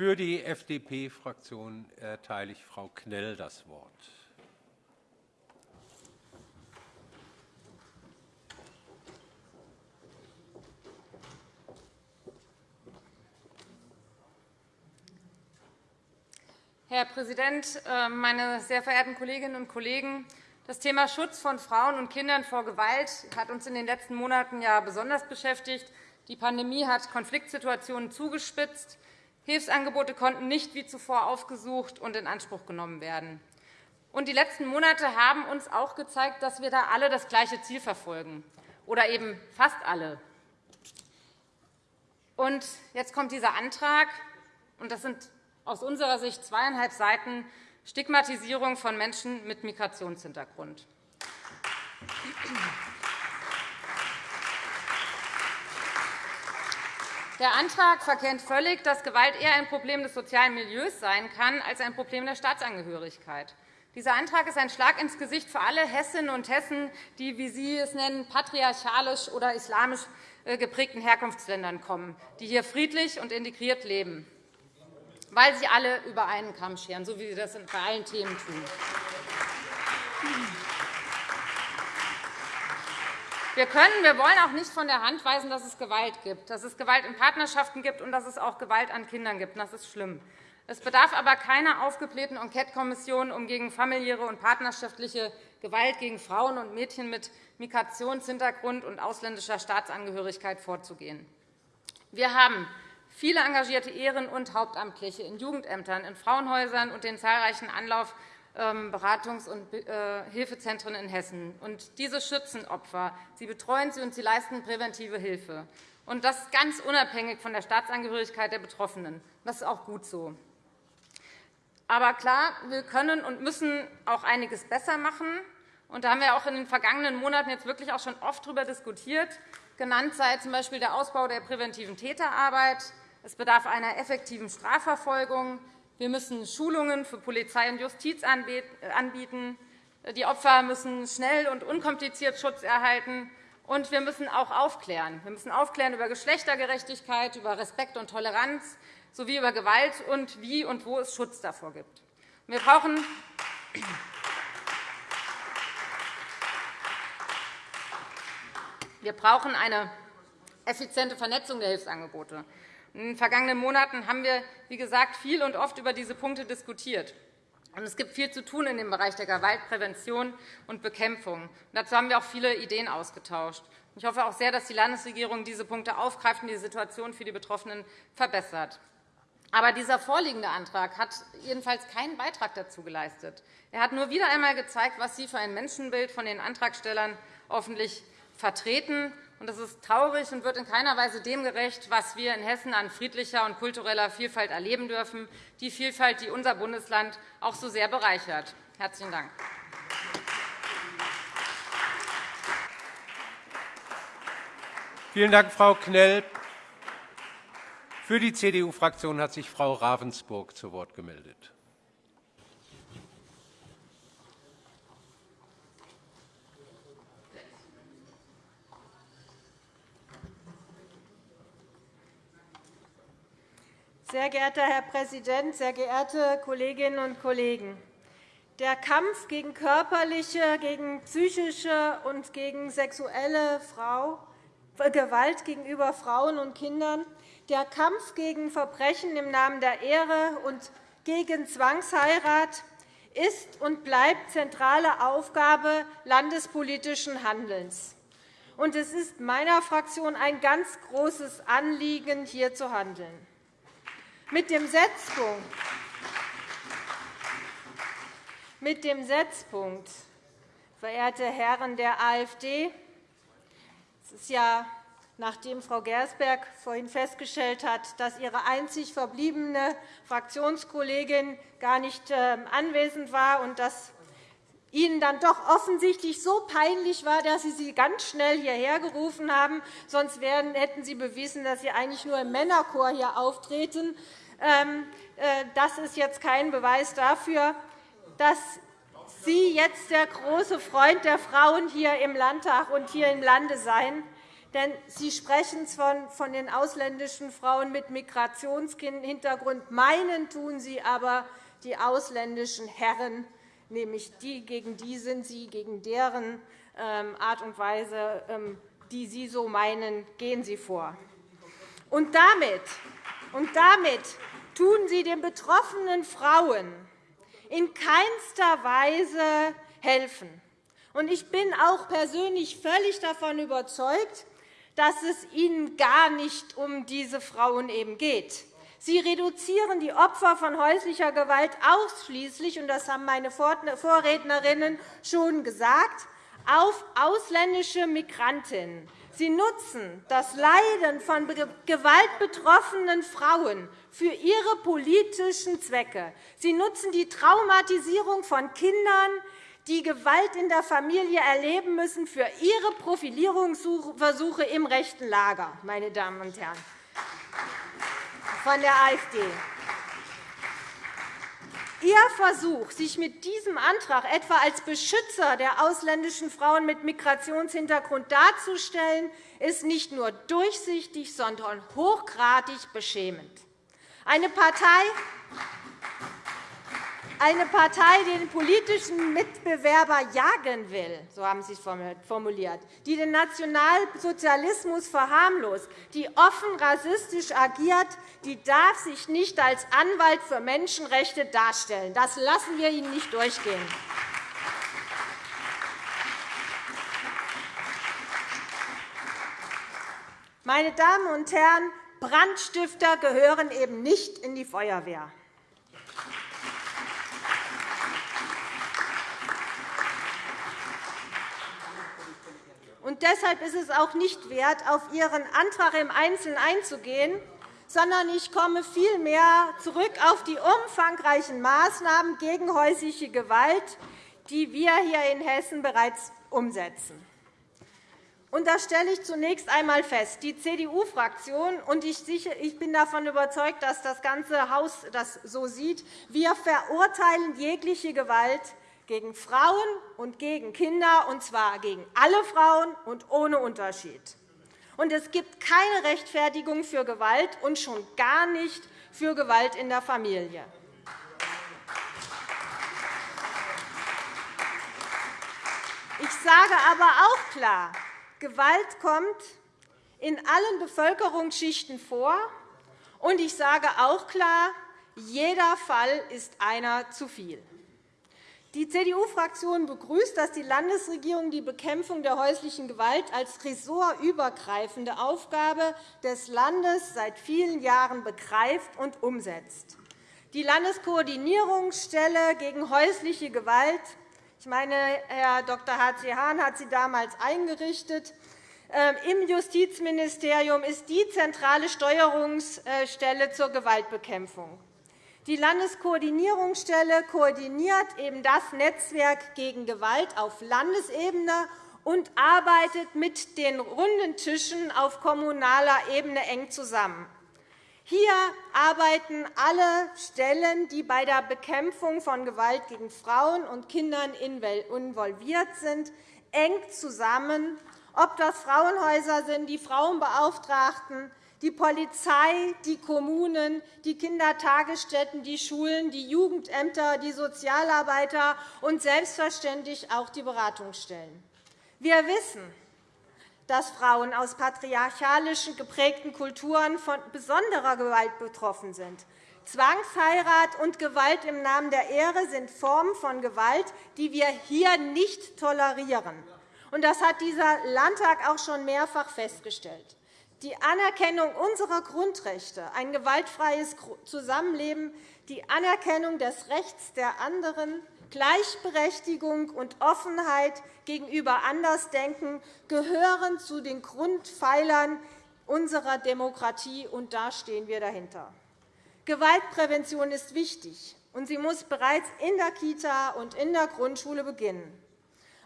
Für die FDP-Fraktion erteile ich Frau Knell das Wort. Herr Präsident, äh, meine sehr verehrten Kolleginnen und Kollegen! Das Thema Schutz von Frauen und Kindern vor Gewalt hat uns in den letzten Monaten ja besonders beschäftigt. Die Pandemie hat Konfliktsituationen zugespitzt. Hilfsangebote konnten nicht wie zuvor aufgesucht und in Anspruch genommen werden. Und die letzten Monate haben uns auch gezeigt, dass wir da alle das gleiche Ziel verfolgen, oder eben fast alle. Und jetzt kommt dieser Antrag, und das sind aus unserer Sicht zweieinhalb Seiten Stigmatisierung von Menschen mit Migrationshintergrund. Der Antrag verkennt völlig, dass Gewalt eher ein Problem des sozialen Milieus sein kann als ein Problem der Staatsangehörigkeit. Dieser Antrag ist ein Schlag ins Gesicht für alle Hessinnen und Hessen, die, wie Sie es nennen, patriarchalisch oder islamisch äh, geprägten Herkunftsländern kommen, die hier friedlich und integriert leben weil sie alle über einen Kamm scheren, so wie sie das bei allen Themen tun. Wir können, wir wollen auch nicht von der Hand weisen, dass es Gewalt gibt, dass es Gewalt in Partnerschaften gibt und dass es auch Gewalt an Kindern gibt. Das ist schlimm. Es bedarf aber keiner aufgeblähten Enquete-Kommission, um gegen familiäre und partnerschaftliche Gewalt gegen Frauen und Mädchen mit Migrationshintergrund und ausländischer Staatsangehörigkeit vorzugehen. Wir haben viele engagierte Ehren- und Hauptamtliche in Jugendämtern, in Frauenhäusern und den zahlreichen Anlauf- Beratungs- und äh, Hilfezentren in Hessen. Diese schützen Opfer, sie betreuen sie und sie leisten präventive Hilfe. Das ganz unabhängig von der Staatsangehörigkeit der Betroffenen. Das ist auch gut so. Aber klar, wir können und müssen auch einiges besser machen. Da haben wir auch in den vergangenen Monaten jetzt wirklich auch schon oft darüber diskutiert. Genannt sei z. B. der Ausbau der präventiven Täterarbeit, es bedarf einer effektiven Strafverfolgung. Wir müssen Schulungen für Polizei und Justiz anbieten. Die Opfer müssen schnell und unkompliziert Schutz erhalten. Und wir müssen auch aufklären. Wir müssen aufklären über Geschlechtergerechtigkeit, über Respekt und Toleranz sowie über Gewalt und wie und wo es Schutz davor gibt. Wir brauchen wir brauchen eine effiziente Vernetzung der Hilfsangebote. In den vergangenen Monaten haben wir, wie gesagt, viel und oft über diese Punkte diskutiert. Es gibt viel zu tun in dem Bereich der Gewaltprävention und Bekämpfung. Dazu haben wir auch viele Ideen ausgetauscht. Ich hoffe auch sehr, dass die Landesregierung diese Punkte aufgreift und die Situation für die Betroffenen verbessert. Aber dieser vorliegende Antrag hat jedenfalls keinen Beitrag dazu geleistet. Er hat nur wieder einmal gezeigt, was Sie für ein Menschenbild von den Antragstellern hoffentlich vertreten das ist traurig und wird in keiner Weise dem gerecht, was wir in Hessen an friedlicher und kultureller Vielfalt erleben dürfen, die Vielfalt, die unser Bundesland auch so sehr bereichert. – Herzlichen Dank. Vielen Dank, Frau Knell. Für die CDU-Fraktion hat sich Frau Ravensburg zu Wort gemeldet. Sehr geehrter Herr Präsident, sehr geehrte Kolleginnen und Kollegen! Der Kampf gegen körperliche, gegen psychische und gegen sexuelle Gewalt gegenüber Frauen und Kindern, der Kampf gegen Verbrechen im Namen der Ehre und gegen Zwangsheirat ist und bleibt zentrale Aufgabe landespolitischen Handelns. Es ist meiner Fraktion ein ganz großes Anliegen, hier zu handeln. Mit dem Setzpunkt. Mit dem Setzpunkt, verehrte Herren der AfD, es ist ja, nachdem Frau Gersberg vorhin festgestellt hat, dass ihre einzig verbliebene Fraktionskollegin gar nicht ähm, anwesend war und dass Ihnen dann doch offensichtlich so peinlich war, dass Sie sie ganz schnell hierher gerufen haben. Sonst hätten Sie bewiesen, dass Sie eigentlich nur im Männerchor hier auftreten. Ähm, äh, das ist jetzt kein Beweis dafür, dass Sie jetzt der große Freund der Frauen hier im Landtag und hier im Lande seien. Denn Sie sprechen von den ausländischen Frauen mit Migrationshintergrund. Meinen tun Sie aber die ausländischen Herren, nämlich die, gegen die sind Sie, gegen deren ähm, Art und Weise, ähm, die Sie so meinen, gehen Sie vor. Und damit, und damit tun Sie den betroffenen Frauen in keinster Weise helfen. Ich bin auch persönlich völlig davon überzeugt, dass es Ihnen gar nicht um diese Frauen eben geht. Sie reduzieren die Opfer von häuslicher Gewalt ausschließlich, und das haben meine Vorrednerinnen schon gesagt, auf ausländische Migrantinnen. Sie nutzen das Leiden von gewaltbetroffenen Frauen für ihre politischen Zwecke. Sie nutzen die Traumatisierung von Kindern, die Gewalt in der Familie erleben müssen, für ihre Profilierungsversuche im rechten Lager, meine Damen und Herren von der AfD. Ihr Versuch, sich mit diesem Antrag etwa als Beschützer der ausländischen Frauen mit Migrationshintergrund darzustellen, ist nicht nur durchsichtig, sondern hochgradig beschämend. Eine Partei, eine Partei, die den politischen Mitbewerber jagen will, so haben Sie es formuliert, die den Nationalsozialismus verharmlost, die offen rassistisch agiert, die darf sich nicht als Anwalt für Menschenrechte darstellen. Das lassen wir Ihnen nicht durchgehen. Meine Damen und Herren, Brandstifter gehören eben nicht in die Feuerwehr. Und deshalb ist es auch nicht wert, auf Ihren Antrag im Einzelnen einzugehen, sondern ich komme vielmehr zurück auf die umfangreichen Maßnahmen gegen häusliche Gewalt, die wir hier in Hessen bereits umsetzen. Und da stelle ich zunächst einmal fest, die CDU-Fraktion, und ich bin davon überzeugt, dass das ganze Haus das so sieht, wir verurteilen jegliche Gewalt gegen Frauen und gegen Kinder, und zwar gegen alle Frauen und ohne Unterschied. Und es gibt keine Rechtfertigung für Gewalt und schon gar nicht für Gewalt in der Familie. Ich sage aber auch klar, Gewalt kommt in allen Bevölkerungsschichten vor. Und ich sage auch klar, jeder Fall ist einer zu viel. Die CDU-Fraktion begrüßt, dass die Landesregierung die Bekämpfung der häuslichen Gewalt als ressortübergreifende Aufgabe des Landes seit vielen Jahren begreift und umsetzt. Die Landeskoordinierungsstelle gegen häusliche Gewalt ich meine, Herr Dr. H.C. Hahn hat sie damals eingerichtet. Ähm, Im Justizministerium ist die zentrale Steuerungsstelle zur Gewaltbekämpfung. Die Landeskoordinierungsstelle koordiniert eben das Netzwerk gegen Gewalt auf Landesebene und arbeitet mit den runden Tischen auf kommunaler Ebene eng zusammen. Hier arbeiten alle Stellen, die bei der Bekämpfung von Gewalt gegen Frauen und Kindern involviert sind, eng zusammen, ob das Frauenhäuser sind, die Frauenbeauftragten, die Polizei, die Kommunen, die Kindertagesstätten, die Schulen, die Jugendämter, die Sozialarbeiter und selbstverständlich auch die Beratungsstellen. Wir wissen, dass Frauen aus patriarchalischen geprägten Kulturen von besonderer Gewalt betroffen sind. Zwangsheirat und Gewalt im Namen der Ehre sind Formen von Gewalt, die wir hier nicht tolerieren. Das hat dieser Landtag auch schon mehrfach festgestellt. Die Anerkennung unserer Grundrechte, ein gewaltfreies Zusammenleben, die Anerkennung des Rechts der anderen, Gleichberechtigung und Offenheit gegenüber Andersdenken gehören zu den Grundpfeilern unserer Demokratie, und da stehen wir dahinter. Gewaltprävention ist wichtig, und sie muss bereits in der Kita und in der Grundschule beginnen.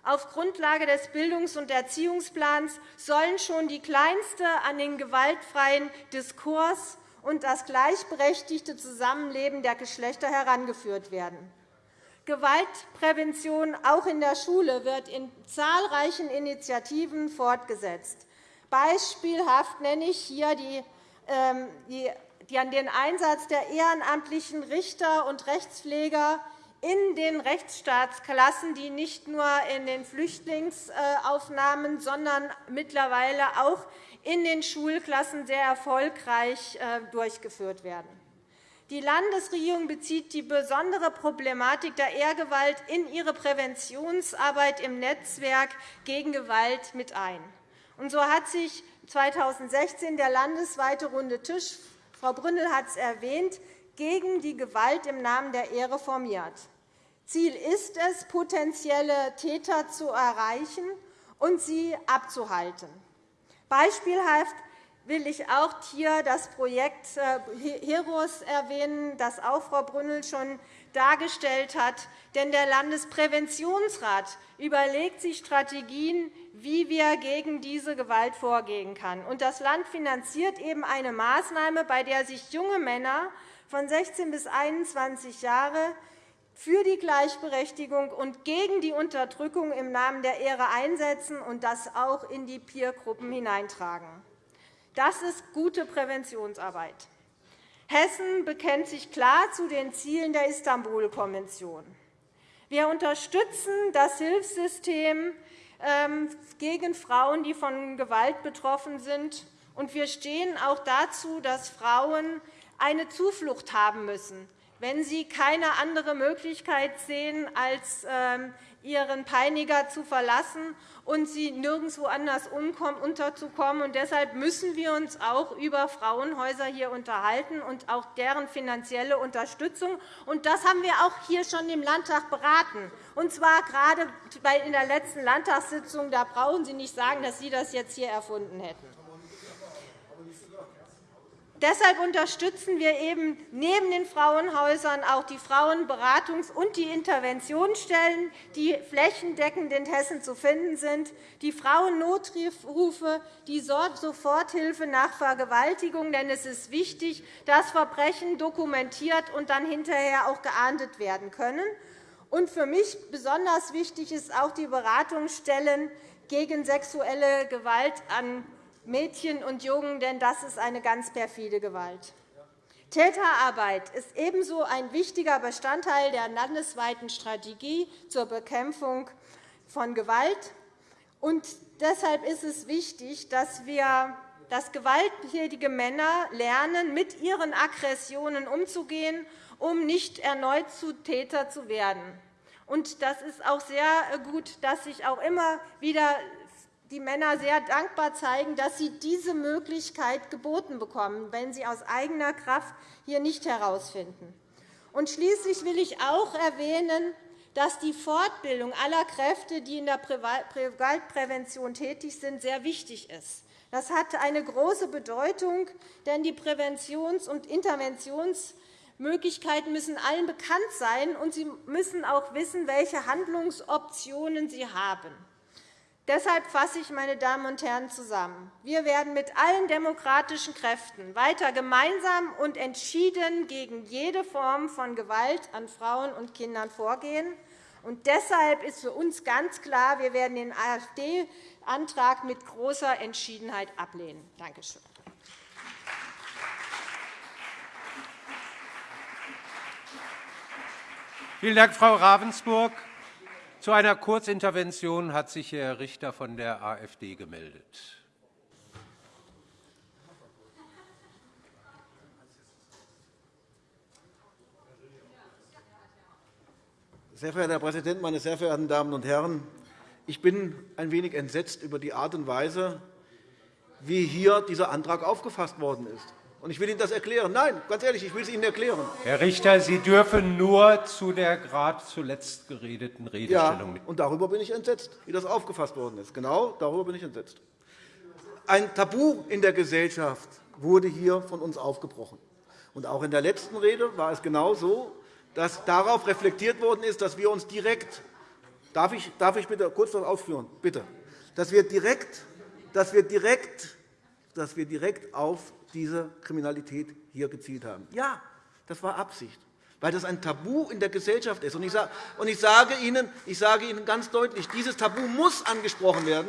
Auf Grundlage des Bildungs- und Erziehungsplans sollen schon die Kleinste an den gewaltfreien Diskurs und das gleichberechtigte Zusammenleben der Geschlechter herangeführt werden. Gewaltprävention auch in der Schule wird in zahlreichen Initiativen fortgesetzt. Beispielhaft nenne ich hier die, ähm, die, die an den Einsatz der ehrenamtlichen Richter und Rechtspfleger in den Rechtsstaatsklassen, die nicht nur in den Flüchtlingsaufnahmen, sondern mittlerweile auch in den Schulklassen sehr erfolgreich äh, durchgeführt werden. Die Landesregierung bezieht die besondere Problematik der Ehrgewalt in ihre Präventionsarbeit im Netzwerk gegen Gewalt mit ein. Und so hat sich 2016 der landesweite Runde Tisch, Frau Brünnel hat es erwähnt, gegen die Gewalt im Namen der Ehre formiert. Ziel ist es, potenzielle Täter zu erreichen und sie abzuhalten. Beispielhaft will ich auch hier das Projekt äh, HEROS erwähnen, das auch Frau Brünnel schon dargestellt hat. Denn der Landespräventionsrat überlegt sich Strategien, wie wir gegen diese Gewalt vorgehen können. das Land finanziert eben eine Maßnahme, bei der sich junge Männer von 16 bis 21 Jahre für die Gleichberechtigung und gegen die Unterdrückung im Namen der Ehre einsetzen und das auch in die Peergruppen hineintragen. Das ist gute Präventionsarbeit. Hessen bekennt sich klar zu den Zielen der Istanbul-Konvention. Wir unterstützen das Hilfssystem ähm, gegen Frauen, die von Gewalt betroffen sind. Und wir stehen auch dazu, dass Frauen eine Zuflucht haben müssen, wenn sie keine andere Möglichkeit sehen, als ähm, ihren Peiniger zu verlassen und sie nirgendwo anders unterzukommen. deshalb müssen wir uns auch über Frauenhäuser hier unterhalten und auch deren finanzielle Unterstützung. das haben wir auch hier schon im Landtag beraten, und zwar gerade in der letzten Landtagssitzung. Da brauchen Sie nicht sagen, dass Sie das jetzt hier erfunden hätten. Deshalb unterstützen wir eben neben den Frauenhäusern auch die Frauenberatungs- und die Interventionsstellen, die flächendeckend in Hessen zu finden sind, die Frauennotrufe, die Soforthilfe nach Vergewaltigung. Denn es ist wichtig, dass Verbrechen dokumentiert und dann hinterher auch geahndet werden können. Und für mich besonders wichtig ist auch die Beratungsstellen gegen sexuelle Gewalt an Mädchen und Jungen, denn das ist eine ganz perfide Gewalt. Täterarbeit ist ebenso ein wichtiger Bestandteil der landesweiten Strategie zur Bekämpfung von Gewalt. Und deshalb ist es wichtig, dass wir dass gewalttätige Männer lernen, mit ihren Aggressionen umzugehen, um nicht erneut zu Täter zu werden. Und das ist auch sehr gut, dass sich auch immer wieder die Männer sehr dankbar zeigen, dass sie diese Möglichkeit geboten bekommen, wenn sie aus eigener Kraft hier nicht herausfinden. Und schließlich will ich auch erwähnen, dass die Fortbildung aller Kräfte, die in der Gewaltprävention tätig sind, sehr wichtig ist. Das hat eine große Bedeutung, denn die Präventions- und Interventionsmöglichkeiten müssen allen bekannt sein, und sie müssen auch wissen, welche Handlungsoptionen sie haben. Deshalb fasse ich, meine Damen und Herren, zusammen. Wir werden mit allen demokratischen Kräften weiter gemeinsam und entschieden gegen jede Form von Gewalt an Frauen und Kindern vorgehen. Und deshalb ist für uns ganz klar, wir werden den AfD-Antrag mit großer Entschiedenheit ablehnen. Danke schön. Vielen Dank, Frau Ravensburg. Zu einer Kurzintervention hat sich Herr Richter von der AfD gemeldet. Sehr verehrter Herr Präsident, meine sehr verehrten Damen und Herren! Ich bin ein wenig entsetzt über die Art und Weise, wie hier dieser Antrag aufgefasst worden ist. Und ich will Ihnen das erklären. Nein, ganz ehrlich, ich will es Ihnen erklären. Herr Richter, Sie dürfen nur zu der gerade zuletzt geredeten Redestellung mit. Ja, und darüber bin ich entsetzt, wie das aufgefasst worden ist. Genau darüber bin ich entsetzt. Ein Tabu in der Gesellschaft wurde hier von uns aufgebrochen. Und auch in der letzten Rede war es genau so, dass darauf reflektiert worden ist, dass wir uns direkt Darf ich, darf ich bitte kurz noch ausführen? Bitte. Dass wir direkt, dass wir direkt, dass wir direkt auf diese Kriminalität hier gezielt haben. Ja, das war Absicht, weil das ein Tabu in der Gesellschaft ist. Und ich sage Ihnen, ich sage Ihnen ganz deutlich, dieses Tabu muss angesprochen werden,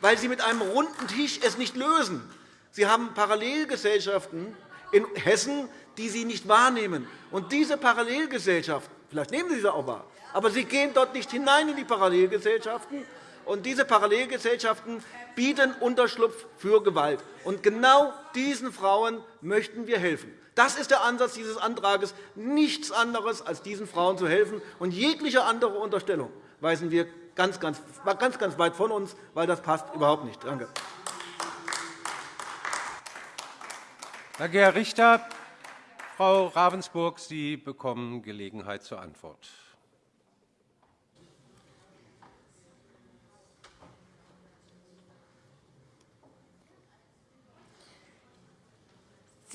weil Sie mit einem runden Tisch es nicht lösen. Sie haben Parallelgesellschaften in Hessen, die Sie nicht wahrnehmen. Und diese Parallelgesellschaften, vielleicht nehmen Sie sie auch wahr, aber Sie gehen dort nicht hinein in die Parallelgesellschaften. Und diese Parallelgesellschaften bieten Unterschlupf für Gewalt. Und genau diesen Frauen möchten wir helfen. Das ist der Ansatz dieses Antrags, nichts anderes als diesen Frauen zu helfen. Und jegliche andere Unterstellung weisen wir ganz, ganz, ganz, ganz weit von uns, weil das passt überhaupt nicht. Danke. Danke, Herr Richter. Frau Ravensburg, Sie bekommen Gelegenheit zur Antwort.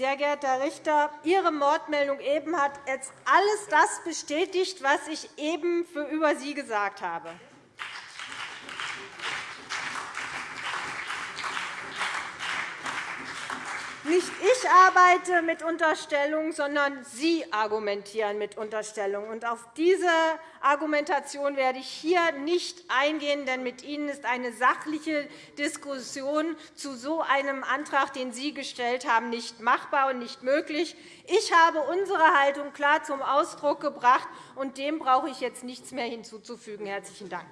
Sehr geehrter Herr Richter, Ihre Mordmeldung eben hat jetzt alles das bestätigt, was ich eben über Sie gesagt habe. Nicht ich arbeite mit Unterstellungen, sondern Sie argumentieren mit Unterstellungen. auf diese Argumentation werde ich hier nicht eingehen, denn mit Ihnen ist eine sachliche Diskussion zu so einem Antrag, den Sie gestellt haben, nicht machbar und nicht möglich. Ich habe unsere Haltung klar zum Ausdruck gebracht, und dem brauche ich jetzt nichts mehr hinzuzufügen. – Herzlichen Dank.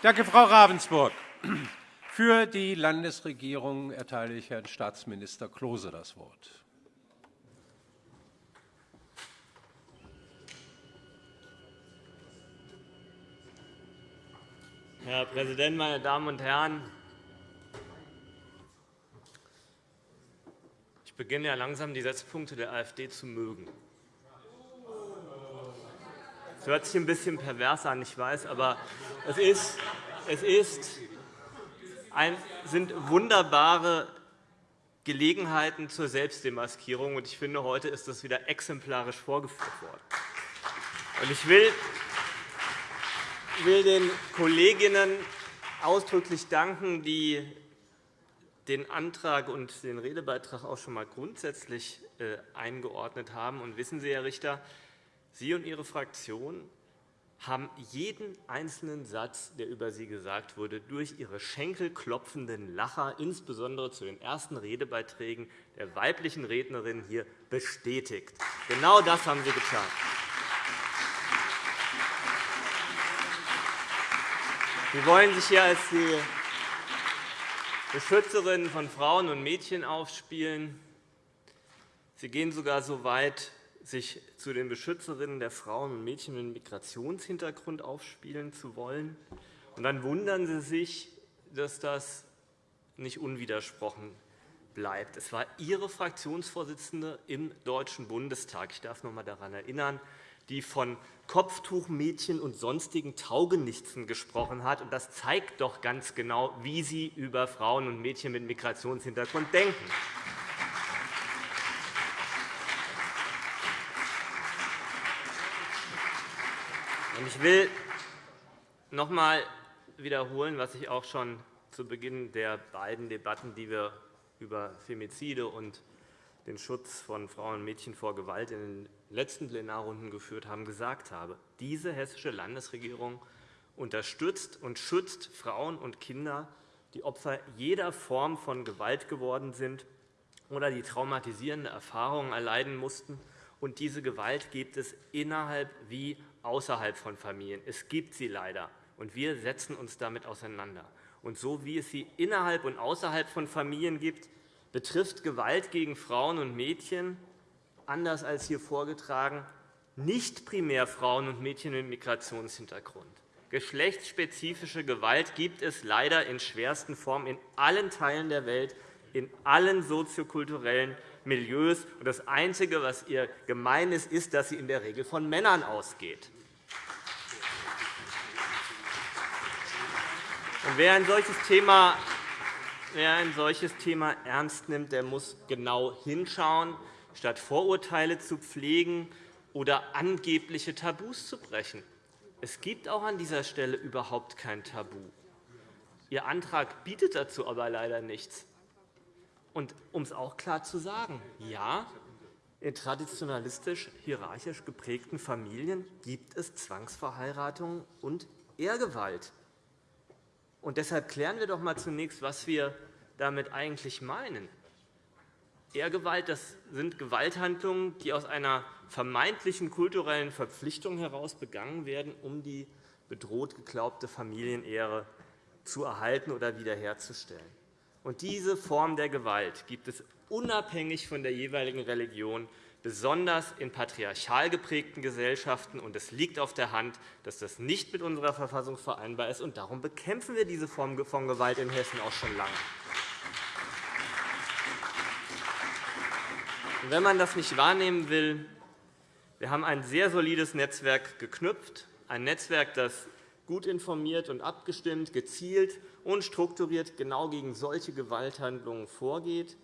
Danke, Frau Ravensburg. Für die Landesregierung erteile ich Herrn Staatsminister Klose das Wort. Herr Präsident, meine Damen und Herren! Ich beginne ja langsam die Setzpunkte der AfD zu mögen. Das hört sich ein bisschen pervers an, ich weiß, aber es, ist, es ist ein, sind wunderbare Gelegenheiten zur Selbstdemaskierung. Ich finde, heute ist das wieder exemplarisch vorgeführt worden. Ich will den Kolleginnen ausdrücklich danken, die den Antrag und den Redebeitrag auch schon einmal grundsätzlich äh, eingeordnet haben. Und wissen Sie, Herr Richter, Sie und Ihre Fraktion haben jeden einzelnen Satz, der über Sie gesagt wurde, durch Ihre schenkelklopfenden Lacher, insbesondere zu den ersten Redebeiträgen der weiblichen Rednerin hier, bestätigt. Genau das haben Sie getan. Sie wollen sich hier als die Beschützerin von Frauen und Mädchen aufspielen. Sie gehen sogar so weit, sich zu den Beschützerinnen der Frauen und Mädchen mit Migrationshintergrund aufspielen zu wollen. Und dann wundern Sie sich, dass das nicht unwidersprochen bleibt. Es war Ihre Fraktionsvorsitzende im Deutschen Bundestag, ich darf noch einmal daran erinnern, die von Kopftuchmädchen und sonstigen Taugenichtsen gesprochen hat. Das zeigt doch ganz genau, wie Sie über Frauen und Mädchen mit Migrationshintergrund denken. Ich will noch einmal wiederholen, was ich auch schon zu Beginn der beiden Debatten, die wir über Femizide und den Schutz von Frauen und Mädchen vor Gewalt in den letzten Plenarrunden geführt haben, gesagt habe. Diese hessische Landesregierung unterstützt und schützt Frauen und Kinder, die Opfer jeder Form von Gewalt geworden sind oder die traumatisierende Erfahrungen erleiden mussten. Und diese Gewalt gibt es innerhalb wie außerhalb von Familien. Es gibt sie leider, und wir setzen uns damit auseinander. Und so wie es sie innerhalb und außerhalb von Familien gibt, betrifft Gewalt gegen Frauen und Mädchen, anders als hier vorgetragen, nicht primär Frauen und Mädchen mit Migrationshintergrund. Geschlechtsspezifische Gewalt gibt es leider in schwersten Formen in allen Teilen der Welt, in allen soziokulturellen Milieus. Das Einzige, was ihr gemein ist, ist, dass sie in der Regel von Männern ausgeht. Wer ein solches Thema Wer ein solches Thema ernst nimmt, der muss genau hinschauen, statt Vorurteile zu pflegen oder angebliche Tabus zu brechen. Es gibt auch an dieser Stelle überhaupt kein Tabu. Ihr Antrag bietet dazu aber leider nichts. Und um es auch klar zu sagen, ja, In traditionalistisch hierarchisch geprägten Familien gibt es Zwangsverheiratungen und Ehrgewalt. Und deshalb klären wir doch einmal zunächst, was wir damit eigentlich meinen. Ehrgewalt das sind Gewalthandlungen, die aus einer vermeintlichen kulturellen Verpflichtung heraus begangen werden, um die bedroht geglaubte Familienehre zu erhalten oder wiederherzustellen. Und diese Form der Gewalt gibt es unabhängig von der jeweiligen Religion, besonders in patriarchal geprägten Gesellschaften. Und es liegt auf der Hand, dass das nicht mit unserer Verfassung vereinbar ist. Und darum bekämpfen wir diese Form von Gewalt in Hessen auch schon lange. wenn man das nicht wahrnehmen will, wir haben ein sehr solides Netzwerk geknüpft, ein Netzwerk, das gut informiert und abgestimmt, gezielt und strukturiert genau gegen solche Gewalthandlungen vorgeht.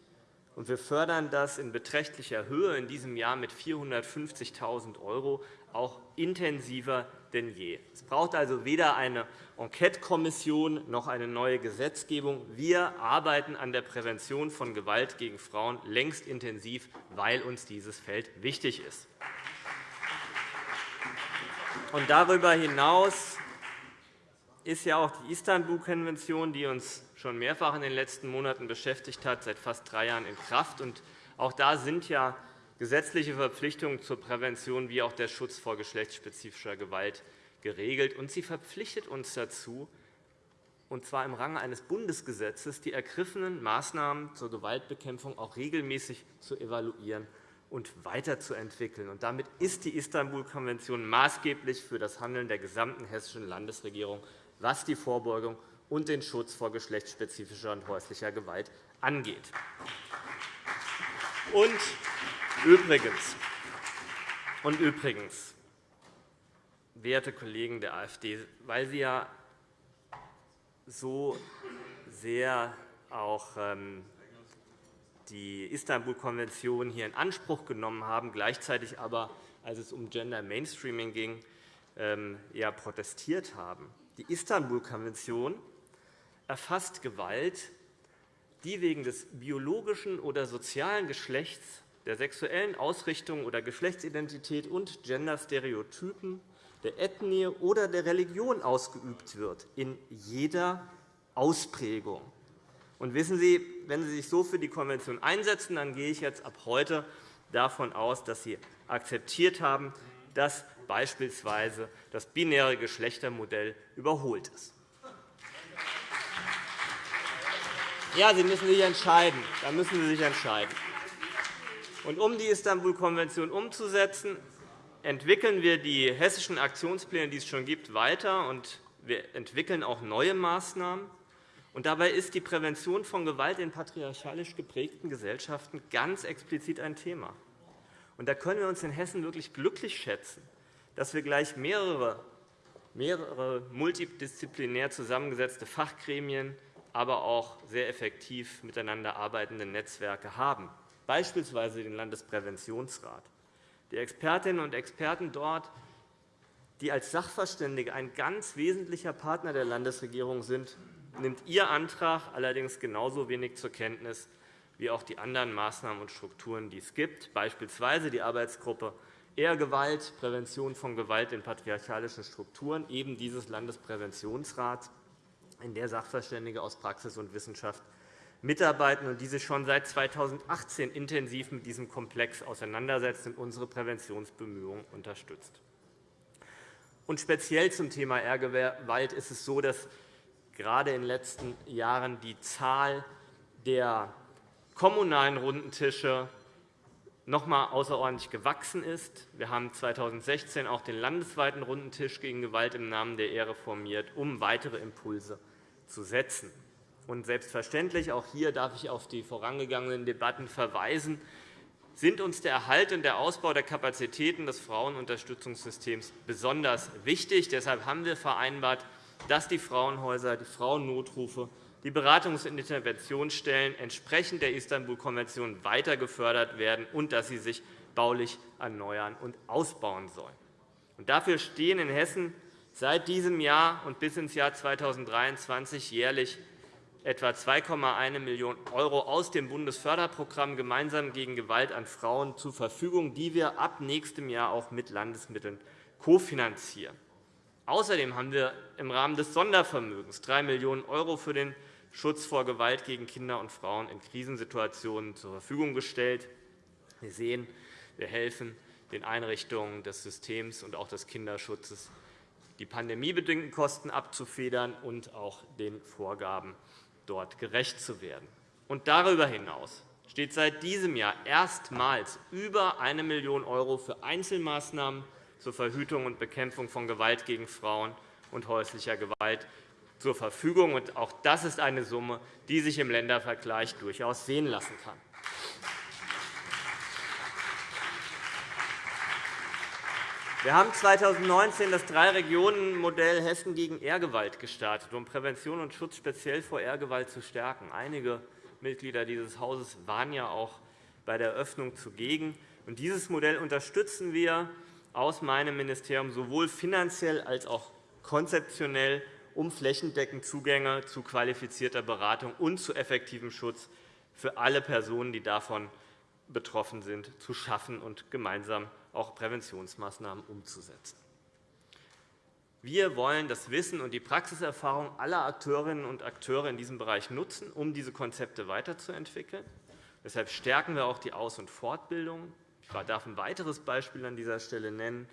Wir fördern das in beträchtlicher Höhe in diesem Jahr mit 450.000 € auch intensiver denn je. Es braucht also weder eine Enquetekommission noch eine neue Gesetzgebung. Wir arbeiten an der Prävention von Gewalt gegen Frauen längst intensiv, weil uns dieses Feld wichtig ist. Und darüber hinaus ist ja auch die Istanbul-Konvention, die uns schon mehrfach in den letzten Monaten beschäftigt hat, seit fast drei Jahren in Kraft. Und auch da sind ja gesetzliche Verpflichtungen zur Prävention wie auch der Schutz vor geschlechtsspezifischer Gewalt geregelt. Und sie verpflichtet uns dazu, und zwar im Range eines Bundesgesetzes, die ergriffenen Maßnahmen zur Gewaltbekämpfung auch regelmäßig zu evaluieren und weiterzuentwickeln. Und damit ist die Istanbul-Konvention maßgeblich für das Handeln der gesamten hessischen Landesregierung, was die Vorbeugung und den Schutz vor geschlechtsspezifischer und häuslicher Gewalt angeht. Und übrigens, und übrigens, werte Kollegen der AfD, weil Sie ja so sehr auch ähm, die Istanbul-Konvention hier in Anspruch genommen haben, gleichzeitig aber, als es um Gender Mainstreaming ging, ähm, ja protestiert haben. Die Istanbul-Konvention erfasst Gewalt, die wegen des biologischen oder sozialen Geschlechts, der sexuellen Ausrichtung oder Geschlechtsidentität und Genderstereotypen, der Ethnie oder der Religion ausgeübt wird, in jeder Ausprägung. Und wissen Sie, wenn Sie sich so für die Konvention einsetzen, dann gehe ich jetzt ab heute davon aus, dass Sie akzeptiert haben, dass beispielsweise das binäre Geschlechtermodell überholt ist. Ja, Sie müssen sich entscheiden. Da müssen Sie sich entscheiden. Und um die Istanbul-Konvention umzusetzen, entwickeln wir die hessischen Aktionspläne, die es schon gibt, weiter. Und wir entwickeln auch neue Maßnahmen. Und dabei ist die Prävention von Gewalt in patriarchalisch geprägten Gesellschaften ganz explizit ein Thema. Und da können wir uns in Hessen wirklich glücklich schätzen, dass wir gleich mehrere, mehrere multidisziplinär zusammengesetzte Fachgremien, aber auch sehr effektiv miteinander arbeitende Netzwerke haben, beispielsweise den Landespräventionsrat. Die Expertinnen und Experten dort, die als Sachverständige ein ganz wesentlicher Partner der Landesregierung sind, nimmt Ihr Antrag allerdings genauso wenig zur Kenntnis wie auch die anderen Maßnahmen und Strukturen, die es gibt, beispielsweise die Arbeitsgruppe Ehrgewalt, Prävention von Gewalt in patriarchalischen Strukturen, eben dieses Landespräventionsrats, in der Sachverständige aus Praxis und Wissenschaft mitarbeiten und die sich schon seit 2018 intensiv mit diesem Komplex auseinandersetzt und unsere Präventionsbemühungen unterstützt. Und speziell zum Thema Ehrgewalt ist es so, dass gerade in den letzten Jahren die Zahl der kommunalen Rundentische noch einmal außerordentlich gewachsen ist. Wir haben 2016 auch den landesweiten Rundentisch gegen Gewalt im Namen der Ehre formiert, um weitere Impulse zu setzen. Und selbstverständlich, auch hier darf ich auf die vorangegangenen Debatten verweisen, sind uns der Erhalt und der Ausbau der Kapazitäten des Frauenunterstützungssystems besonders wichtig. Deshalb haben wir vereinbart, dass die Frauenhäuser, die Frauennotrufe, die Beratungs- und Interventionsstellen entsprechend der Istanbul-Konvention weiter gefördert werden und dass sie sich baulich erneuern und ausbauen sollen. dafür stehen in Hessen seit diesem Jahr und bis ins Jahr 2023 jährlich etwa 2,1 Millionen € aus dem Bundesförderprogramm Gemeinsam gegen Gewalt an Frauen zur Verfügung, die wir ab nächstem Jahr auch mit Landesmitteln kofinanzieren. Außerdem haben wir im Rahmen des Sondervermögens 3 Millionen € für den Schutz vor Gewalt gegen Kinder und Frauen in Krisensituationen zur Verfügung gestellt. Wir sehen, wir helfen den Einrichtungen des Systems und auch des Kinderschutzes, die pandemiebedingten Kosten abzufedern und auch den Vorgaben dort gerecht zu werden. Und darüber hinaus steht seit diesem Jahr erstmals über 1 Million € für Einzelmaßnahmen zur Verhütung und Bekämpfung von Gewalt gegen Frauen und häuslicher Gewalt zur Verfügung. Auch das ist eine Summe, die sich im Ländervergleich durchaus sehen lassen kann. Wir haben 2019 das Drei-Regionen-Modell Hessen gegen Ehrgewalt gestartet, um Prävention und Schutz speziell vor Ehrgewalt zu stärken. Einige Mitglieder dieses Hauses waren ja auch bei der Eröffnung zugegen. Dieses Modell unterstützen wir aus meinem Ministerium sowohl finanziell als auch konzeptionell, um flächendeckend Zugänge zu qualifizierter Beratung und zu effektivem Schutz für alle Personen, die davon betroffen sind, zu schaffen und gemeinsam auch Präventionsmaßnahmen umzusetzen. Wir wollen das Wissen und die Praxiserfahrung aller Akteurinnen und Akteure in diesem Bereich nutzen, um diese Konzepte weiterzuentwickeln. Deshalb stärken wir auch die Aus- und Fortbildung. Ich darf ein weiteres Beispiel an dieser Stelle nennen.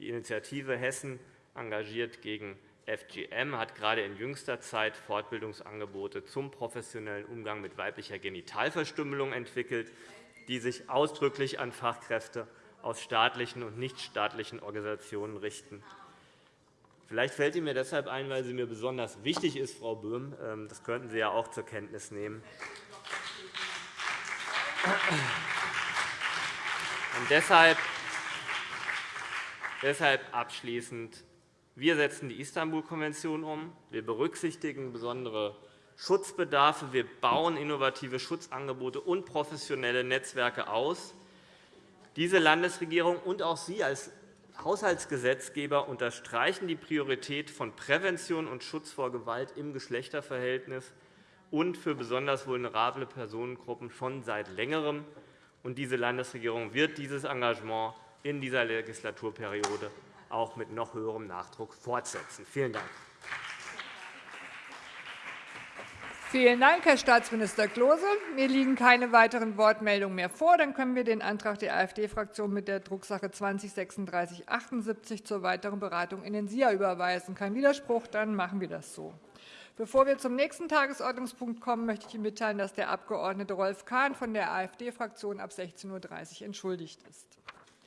Die Initiative Hessen engagiert gegen FGM hat gerade in jüngster Zeit Fortbildungsangebote zum professionellen Umgang mit weiblicher Genitalverstümmelung entwickelt, die sich ausdrücklich an Fachkräfte aus staatlichen und nichtstaatlichen Organisationen richten. Vielleicht fällt sie mir deshalb ein, weil sie mir besonders wichtig ist, Frau Böhm. Ähm, das könnten Sie ja auch zur Kenntnis nehmen. Und deshalb, deshalb abschließend. Wir setzen die Istanbul-Konvention um. Wir berücksichtigen besondere Schutzbedarfe. Wir bauen innovative Schutzangebote und professionelle Netzwerke aus. Diese Landesregierung und auch Sie als Haushaltsgesetzgeber unterstreichen die Priorität von Prävention und Schutz vor Gewalt im Geschlechterverhältnis und für besonders vulnerable Personengruppen schon seit Längerem. Diese Landesregierung wird dieses Engagement in dieser Legislaturperiode auch mit noch höherem Nachdruck fortsetzen. Vielen Dank. Vielen Dank, Herr Staatsminister Klose. Mir liegen keine weiteren Wortmeldungen mehr vor. Dann können wir den Antrag der AfD-Fraktion mit der Drucksache 20 /3678 zur weiteren Beratung in den SIA überweisen. Kein Widerspruch, dann machen wir das so. Bevor wir zum nächsten Tagesordnungspunkt kommen, möchte ich Ihnen mitteilen, dass der Abg. Rolf Kahn von der AfD-Fraktion ab 16.30 Uhr entschuldigt ist.